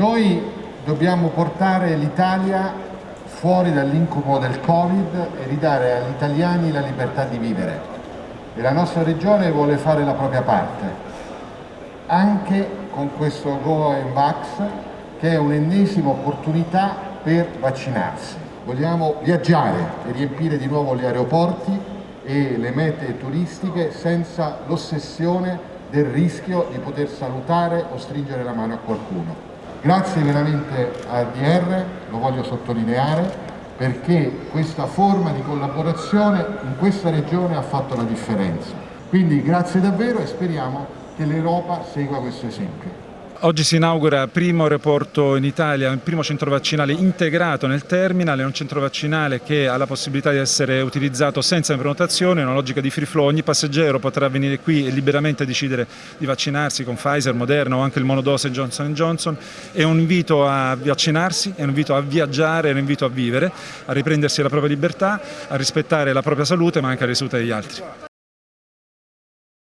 Noi dobbiamo portare l'Italia fuori dall'incubo del Covid e ridare agli italiani la libertà di vivere. E la nostra regione vuole fare la propria parte, anche con questo Go and Vax, che è un'ennesima opportunità per vaccinarsi. Vogliamo viaggiare e riempire di nuovo gli aeroporti e le mete turistiche senza l'ossessione del rischio di poter salutare o stringere la mano a qualcuno. Grazie veramente a DR, lo voglio sottolineare, perché questa forma di collaborazione in questa regione ha fatto la differenza. Quindi grazie davvero e speriamo che l'Europa segua questo esempio. Oggi si inaugura il primo aeroporto in Italia, il primo centro vaccinale integrato nel terminal, è un centro vaccinale che ha la possibilità di essere utilizzato senza prenotazione, una logica di free flow, ogni passeggero potrà venire qui e liberamente decidere di vaccinarsi con Pfizer, Moderna o anche il monodose Johnson Johnson, è un invito a vaccinarsi, è un invito a viaggiare, è un invito a vivere, a riprendersi la propria libertà, a rispettare la propria salute ma anche la salute degli altri.